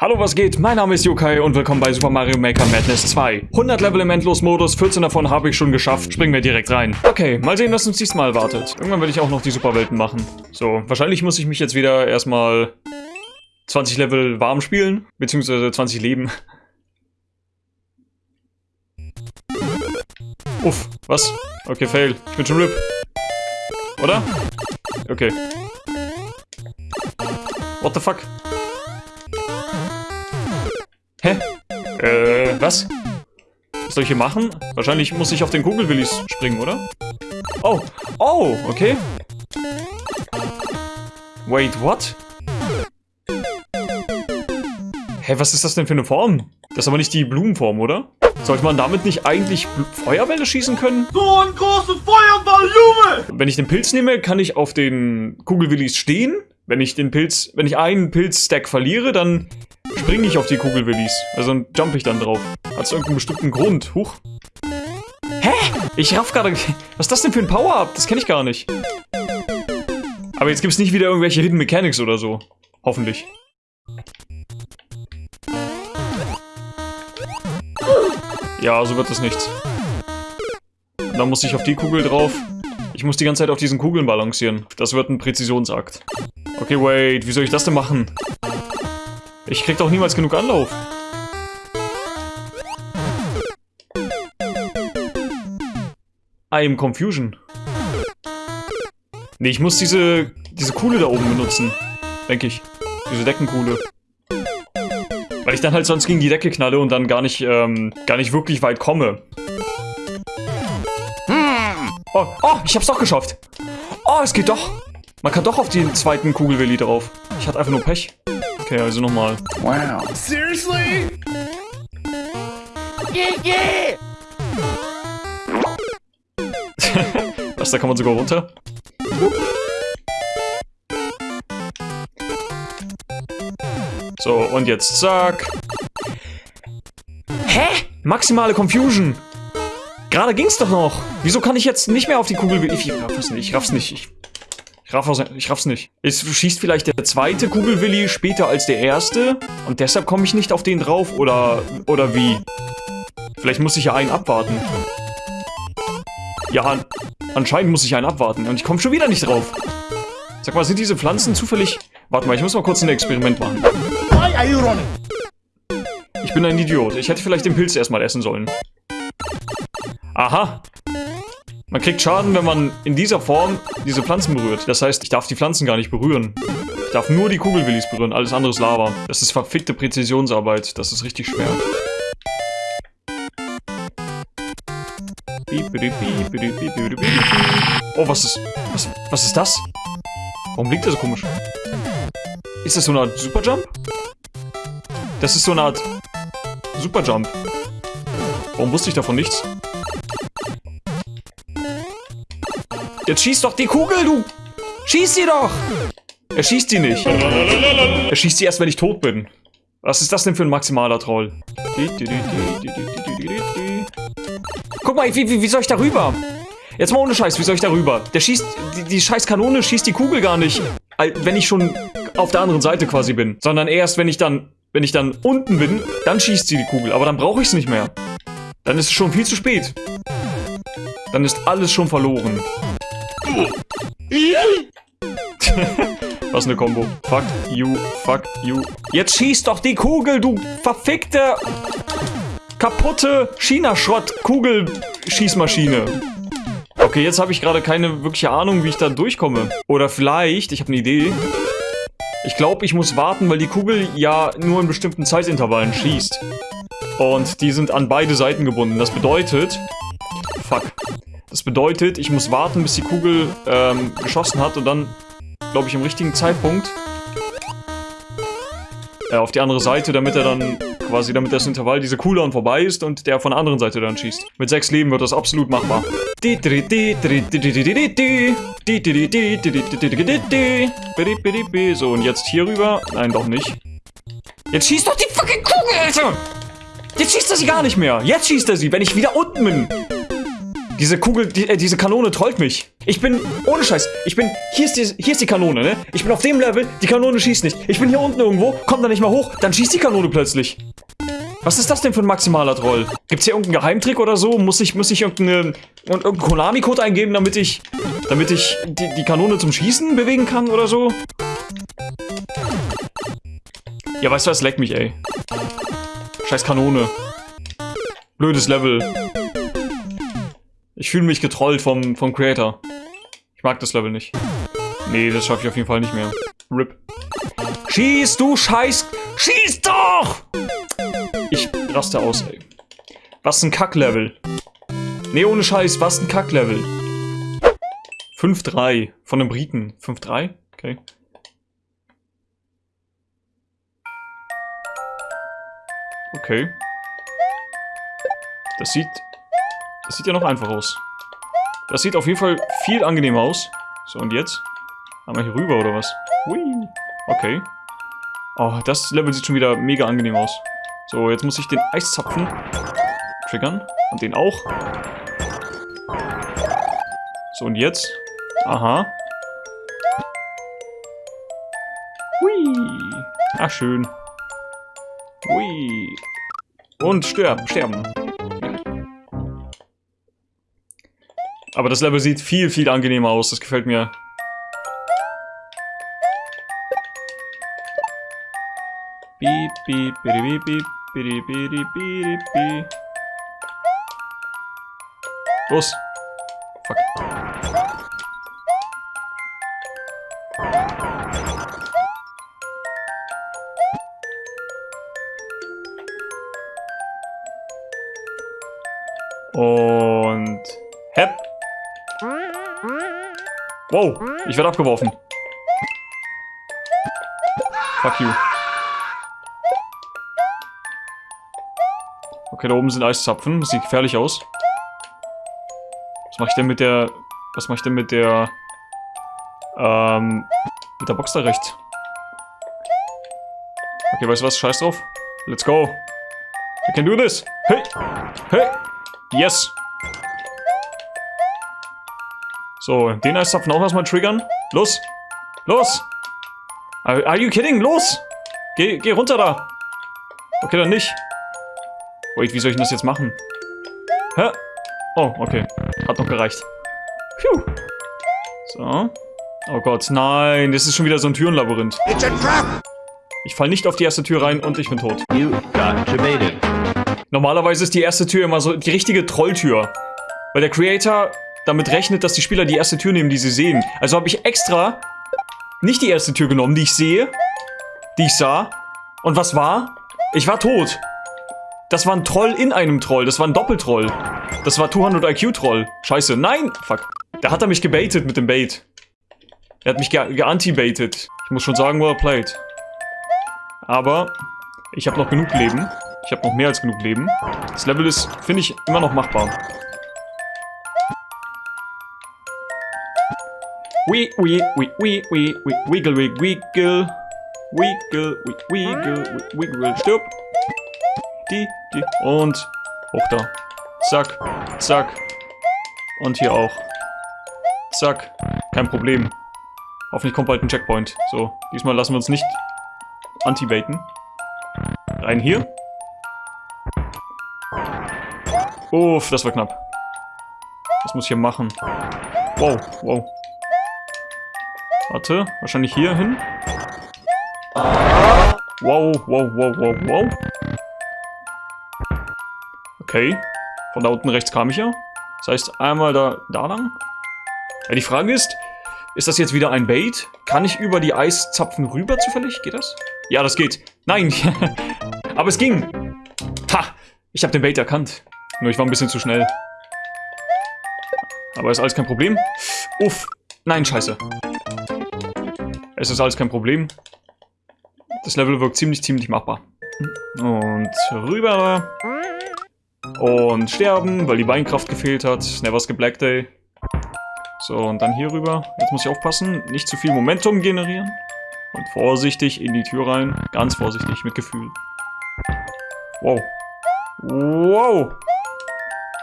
Hallo, was geht? Mein Name ist Yokai und willkommen bei Super Mario Maker Madness 2. 100 Level im Endlos-Modus, 14 davon habe ich schon geschafft. Springen wir direkt rein. Okay, mal sehen, was uns diesmal erwartet. Irgendwann werde ich auch noch die Superwelten machen. So, wahrscheinlich muss ich mich jetzt wieder erstmal 20 Level warm spielen, beziehungsweise 20 Leben. Uff, was? Okay, fail. Ich bin schon RIP. Oder? Okay. What the fuck? Hä? Äh, was? Was soll ich hier machen? Wahrscheinlich muss ich auf den Kugelwillis springen, oder? Oh, oh, okay. Wait, what? Hä, was ist das denn für eine Form? Das ist aber nicht die Blumenform, oder? Sollte man damit nicht eigentlich Bl Feuerbälle schießen können? So ein großer Feuerball, Junge! Wenn ich den Pilz nehme, kann ich auf den Kugelwillis stehen. Wenn ich den Pilz, wenn ich einen Pilzstack verliere, dann springe ich auf die Kugelwillis. Also dann jump ich dann drauf. Hat es irgendeinen bestimmten Grund? Huch. Hä? Ich raff gerade... Was ist das denn für ein Power-Up? Das kenne ich gar nicht. Aber jetzt gibt es nicht wieder irgendwelche Hidden Mechanics oder so. Hoffentlich. Ja, so wird das nichts. Dann muss ich auf die Kugel drauf. Ich muss die ganze Zeit auf diesen Kugeln balancieren. Das wird ein Präzisionsakt. Okay, wait. Wie soll ich das denn machen? Ich krieg doch niemals genug Anlauf. I am Confusion. Nee, ich muss diese, diese Kuhle da oben benutzen. Denke ich. Diese Deckenkuhle. Weil ich dann halt sonst gegen die Decke knalle und dann gar nicht, ähm, gar nicht wirklich weit komme. Oh, oh, ich hab's doch geschafft. Oh, es geht doch. Man kann doch auf den zweiten Kugelwilli drauf. Ich hatte einfach nur Pech. Okay, also nochmal. Wow. Seriously? Yeah, yeah! Was, da kann man sogar runter? So, und jetzt zack. Hä? Maximale Confusion. Gerade ging's doch noch. Wieso kann ich jetzt nicht mehr auf die Kugel... Ich raff's nicht. Ich raff's nicht. Ich, ich, raff, ich raff's nicht. Es schießt vielleicht der zweite Kugelwilli später als der erste. Und deshalb komme ich nicht auf den drauf. Oder, oder wie? Vielleicht muss ich ja einen abwarten. Ja, an, anscheinend muss ich einen abwarten. Und ich komme schon wieder nicht drauf. Sag mal, sind diese Pflanzen zufällig... Warte mal, ich muss mal kurz ein Experiment machen. Why are you running? Ich bin ein Idiot. Ich hätte vielleicht den Pilz erstmal essen sollen. Aha. Man kriegt Schaden, wenn man in dieser Form diese Pflanzen berührt. Das heißt, ich darf die Pflanzen gar nicht berühren. Ich darf nur die Kugelwillis berühren, alles andere ist Lava. Das ist verfickte Präzisionsarbeit. Das ist richtig schwer. Oh, was ist... Was, was ist das? Warum liegt der so komisch? Ist das so eine Art Superjump? Das ist so eine Art Superjump. Warum wusste ich davon nichts? Jetzt schieß doch die Kugel, du! Schieß sie doch! Er schießt sie nicht. Er schießt sie erst, wenn ich tot bin. Was ist das denn für ein maximaler Troll? Guck mal, wie, wie, wie soll ich da rüber? Jetzt mal ohne Scheiß, wie soll ich da rüber? Der schießt, die, die scheiß Kanone schießt die Kugel gar nicht, wenn ich schon auf der anderen Seite quasi bin. Sondern erst, wenn ich dann, wenn ich dann unten bin, dann schießt sie die Kugel. Aber dann brauche ich es nicht mehr. Dann ist es schon viel zu spät. Dann ist alles schon verloren. Was eine Combo. Fuck you, fuck you. Jetzt schieß doch die Kugel, du verfickte, kaputte China-Schrott-Kugelschießmaschine. Okay, jetzt habe ich gerade keine wirkliche Ahnung, wie ich da durchkomme. Oder vielleicht, ich habe eine Idee. Ich glaube, ich muss warten, weil die Kugel ja nur in bestimmten Zeitintervallen schießt. Und die sind an beide Seiten gebunden. Das bedeutet... Fuck. Das bedeutet, ich muss warten, bis die Kugel ähm, geschossen hat und dann, glaube ich, im richtigen Zeitpunkt äh, auf die andere Seite, damit er dann quasi, damit das Intervall, diese Cooldown vorbei ist und der von der anderen Seite dann schießt. Mit sechs Leben wird das absolut machbar. So, und jetzt hier rüber. Nein, doch nicht. Jetzt schießt doch die fucking Kugel, Alter! Jetzt schießt er sie gar nicht mehr. Jetzt schießt er sie, wenn ich wieder unten bin. Diese Kugel, die, äh, diese Kanone trollt mich. Ich bin, ohne Scheiß, ich bin, hier ist, die, hier ist die Kanone, ne? Ich bin auf dem Level, die Kanone schießt nicht. Ich bin hier unten irgendwo, komm da nicht mal hoch, dann schießt die Kanone plötzlich. Was ist das denn für ein maximaler Troll? Gibt's hier irgendeinen Geheimtrick oder so? Muss ich, muss ich irgendeine, irgendeinen Konami-Code eingeben, damit ich, damit ich die, die Kanone zum Schießen bewegen kann oder so? Ja, weißt du was, leck mich, ey. Scheiß Kanone. Blödes Level. Ich fühle mich getrollt vom, vom Creator. Ich mag das Level nicht. Nee, das schaffe ich auf jeden Fall nicht mehr. RIP. Schieß, du Scheiß... Schieß doch! Ich raste aus, ey. Was ein Kacklevel. Nee, ohne Scheiß, was ein Kacklevel. 5-3 von den Briten. 5-3? Okay. Okay. Das sieht... Das sieht ja noch einfach aus. Das sieht auf jeden Fall viel angenehmer aus. So, und jetzt? Einmal hier rüber, oder was? Hui. Okay. Oh, das Level sieht schon wieder mega angenehm aus. So, jetzt muss ich den Eiszapfen triggern. Und den auch. So, und jetzt? Aha. Hui. Ah, schön. Hui. Und sterben, sterben. Aber das Level sieht viel, viel angenehmer aus. Das gefällt mir. Beep, beep, beep, beep, beep, beep, beep. Los. Fuck. Oh. Wow, ich werde abgeworfen. Fuck you. Okay, da oben sind Eiszapfen. Das sieht gefährlich aus. Was mache ich denn mit der... Was mache ich denn mit der... Ähm... Mit der Box da rechts? Okay, weißt du was? Scheiß drauf. Let's go. I can do this. Hey! Hey! Yes! So, den Eiszapfen auch erstmal triggern. Los! Los! Are, are you kidding? Los! Geh, geh runter da! Okay, dann nicht. Wait, wie soll ich denn das jetzt machen? Hä? Oh, okay. Hat noch gereicht. Phew. So. Oh Gott, nein. Das ist schon wieder so ein Türenlabyrinth. Ich fall nicht auf die erste Tür rein und ich bin tot. You got debated. Normalerweise ist die erste Tür immer so die richtige Trolltür. Weil der Creator damit rechnet, dass die Spieler die erste Tür nehmen, die sie sehen. Also habe ich extra nicht die erste Tür genommen, die ich sehe, die ich sah. Und was war? Ich war tot. Das war ein Troll in einem Troll. Das war ein Doppeltroll. Das war 200 IQ-Troll. Scheiße. Nein! Fuck. Da hat er mich gebaitet mit dem Bait. Er hat mich ge geanti-baitet. Ich muss schon sagen, well played. Aber ich habe noch genug Leben. Ich habe noch mehr als genug Leben. Das Level ist, finde ich, immer noch machbar. Wee, wee, wee, wee, wee, wee, wiggle, wiggle, wiggle. Wiggle, wiggle, wiggle, wiggle, stirb. Die, die, und hoch da. Zack, zack. Und hier auch. Zack. Kein Problem. Hoffentlich kommt bald ein Checkpoint. So, diesmal lassen wir uns nicht anti-baiten. Rein hier. Uff, das war knapp. Was muss ich hier machen? Wow, wow. Warte, wahrscheinlich hier hin. Wow, wow, wow, wow, wow. Okay. Von da unten rechts kam ich ja. Das heißt, einmal da, da lang. Ja, die Frage ist, ist das jetzt wieder ein Bait? Kann ich über die Eiszapfen rüber zufällig? Geht das? Ja, das geht. Nein. Aber es ging. Ha. Ich habe den Bait erkannt. Nur ich war ein bisschen zu schnell. Aber ist alles kein Problem. Uff. Nein, scheiße. Es ist alles kein Problem. Das Level wirkt ziemlich, ziemlich machbar. Und rüber. Und sterben, weil die Beinkraft gefehlt hat. Never skip Black Day. So, und dann hier rüber. Jetzt muss ich aufpassen, nicht zu viel Momentum generieren. Und vorsichtig in die Tür rein. Ganz vorsichtig, mit Gefühl. Wow. Wow.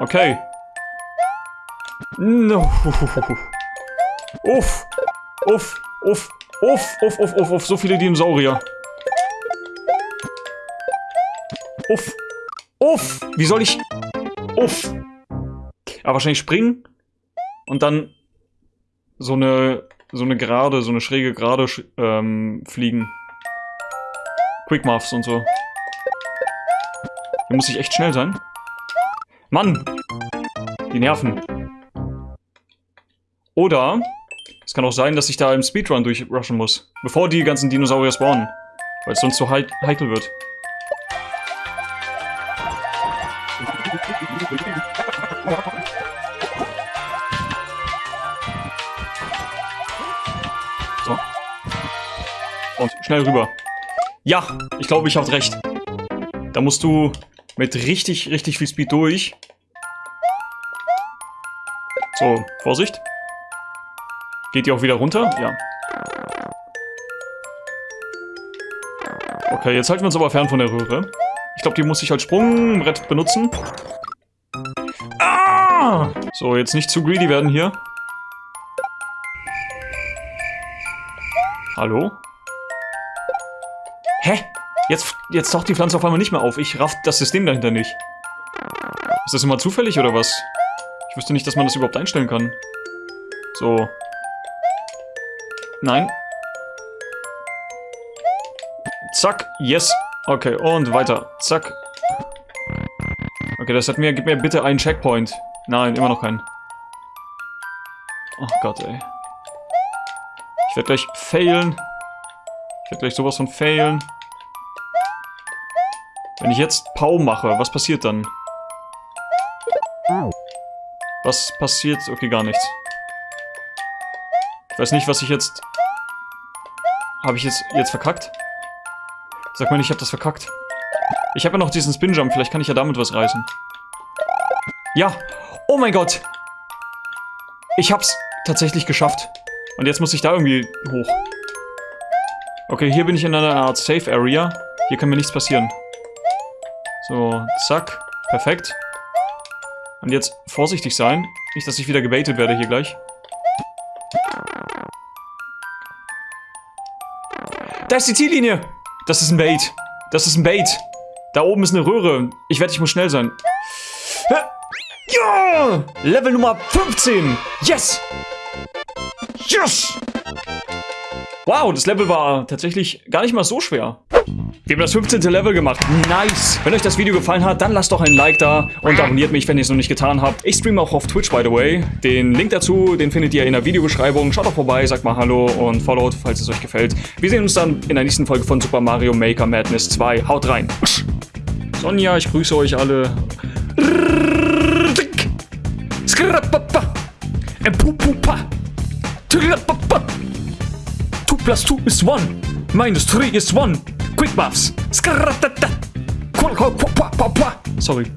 Okay. No. Uff. Uff. Uff. Uff. Uff. Uff. Uff. Uff. So viele Dinosaurier. Uff. Uff. Wie soll ich... Uff. Aber wahrscheinlich springen. Und dann so eine... So eine gerade, so eine schräge gerade ähm, fliegen. Quick Muffs und so. Hier muss ich echt schnell sein. Mann! Die Nerven. Oder es kann auch sein, dass ich da im Speedrun durchrushen muss. Bevor die ganzen Dinosaurier spawnen. Weil es sonst so he heikel wird. So. Und schnell rüber. Ja, ich glaube, ich habe recht. Da musst du mit richtig, richtig viel Speed durch. So, Vorsicht. Geht die auch wieder runter? Ja. Okay, jetzt halten wir uns aber fern von der Röhre. Ich glaube, die muss ich als Sprungbrett benutzen. Ah! So, jetzt nicht zu greedy werden hier. Hallo? Hä? Jetzt, jetzt taucht die Pflanze auf einmal nicht mehr auf. Ich raff das System dahinter nicht. Ist das immer zufällig oder was? Ich wüsste nicht, dass man das überhaupt einstellen kann. So. Nein. Zack. Yes. Okay, und weiter. Zack. Okay, das hat mir... Gib mir bitte einen Checkpoint. Nein, immer noch keinen. Oh Gott, ey. Ich werde gleich failen. Ich werde gleich sowas von failen. Wenn ich jetzt Pau mache, was passiert dann? Was passiert? Okay, gar nichts. Weiß nicht, was ich jetzt... Habe ich jetzt, jetzt verkackt? Sag mal, ich habe das verkackt. Ich habe ja noch diesen Spinjump, vielleicht kann ich ja damit was reißen. Ja! Oh mein Gott! Ich hab's tatsächlich geschafft. Und jetzt muss ich da irgendwie hoch. Okay, hier bin ich in einer Art Safe Area. Hier kann mir nichts passieren. So, zack. Perfekt. Und jetzt vorsichtig sein. Nicht, dass ich wieder gebaitet werde hier gleich. Da ist die Ziellinie. Das ist ein Bait. Das ist ein Bait. Da oben ist eine Röhre. Ich wette, ich muss schnell sein. Ja! Level Nummer 15. Yes! Yes! Wow, das Level war tatsächlich gar nicht mal so schwer. Wir haben das 15. Level gemacht. Nice. Wenn euch das Video gefallen hat, dann lasst doch ein Like da und abonniert mich, wenn ihr es noch nicht getan habt. Ich streame auch auf Twitch, by the way. Den Link dazu, den findet ihr in der Videobeschreibung. Schaut doch vorbei, sagt mal Hallo und followt, falls es euch gefällt. Wir sehen uns dann in der nächsten Folge von Super Mario Maker Madness 2. Haut rein. Sonja, ich grüße euch alle. Two plus two is one. Minus three is one. Quick buffs. Sorry.